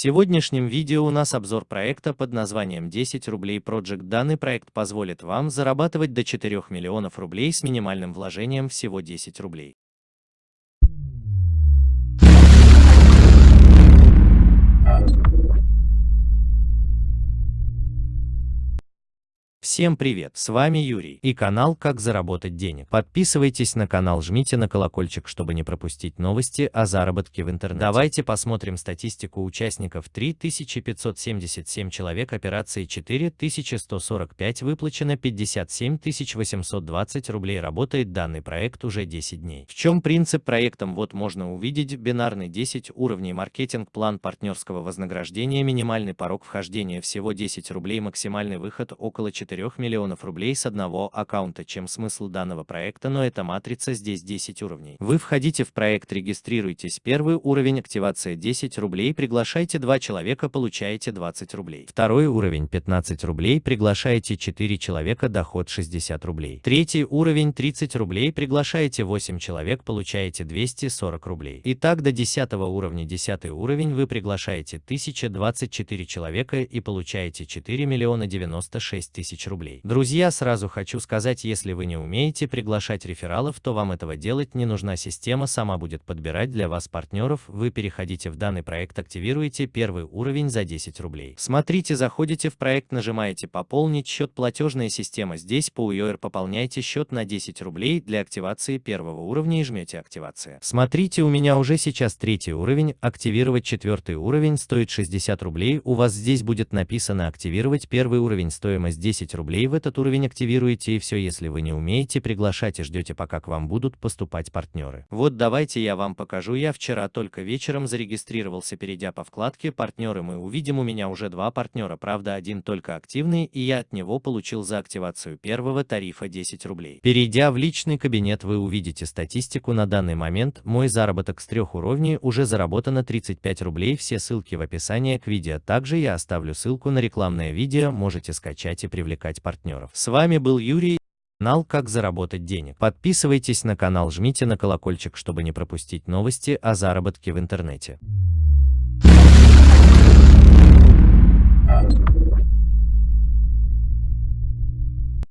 сегодняшнем видео у нас обзор проекта под названием 10 рублей Project. Данный проект позволит вам зарабатывать до 4 миллионов рублей с минимальным вложением всего 10 рублей. Всем привет, с вами Юрий и канал «Как заработать денег». Подписывайтесь на канал, жмите на колокольчик, чтобы не пропустить новости о заработке в интернете. Давайте посмотрим статистику участников. 3577 человек, операции 4145, выплачено 57 820 рублей. Работает данный проект уже 10 дней. В чем принцип проектом? Вот можно увидеть бинарный 10 уровней маркетинг, план партнерского вознаграждения, минимальный порог вхождения всего 10 рублей, максимальный выход около 4 4 миллионов рублей с одного аккаунта. Чем смысл данного проекта, но эта матрица здесь 10 уровней. Вы входите в проект, регистрируйтесь. Первый уровень активация 10 рублей, приглашайте 2 человека, получаете 20 рублей. Второй уровень 15 рублей, приглашаете 4 человека, доход 60 рублей. Третий уровень 30 рублей, приглашаете 8 человек, получаете 240 рублей. И так до 10 уровня. 10 уровень вы приглашаете 1024 человека и получаете 4 миллиона 96 тысяч тысяч рублей. Друзья, сразу хочу сказать, если вы не умеете приглашать рефералов, то вам этого делать не нужна система сама будет подбирать для вас партнеров, вы переходите в данный проект, активируете первый уровень за 10 рублей. Смотрите, заходите в проект, нажимаете «Пополнить счет платежная система». Здесь по UR пополняйте счет на 10 рублей для активации первого уровня и жмете «Активация». Смотрите, у меня уже сейчас третий уровень, активировать четвертый уровень стоит 60 рублей, у вас здесь будет написано «Активировать первый уровень», стоимость 10 10 рублей в этот уровень активируете и все, если вы не умеете приглашать и ждете пока к вам будут поступать партнеры. Вот давайте я вам покажу, я вчера только вечером зарегистрировался, перейдя по вкладке «Партнеры» мы увидим у меня уже два партнера, правда один только активный, и я от него получил за активацию первого тарифа 10 рублей. Перейдя в личный кабинет вы увидите статистику. На данный момент, мой заработок с трех уровней уже заработано 35 рублей, все ссылки в описании к видео, также я оставлю ссылку на рекламное видео, можете скачать и привлекать привлекать партнеров. С вами был Юрий, канал «Как заработать денег». Подписывайтесь на канал, жмите на колокольчик, чтобы не пропустить новости о заработке в интернете.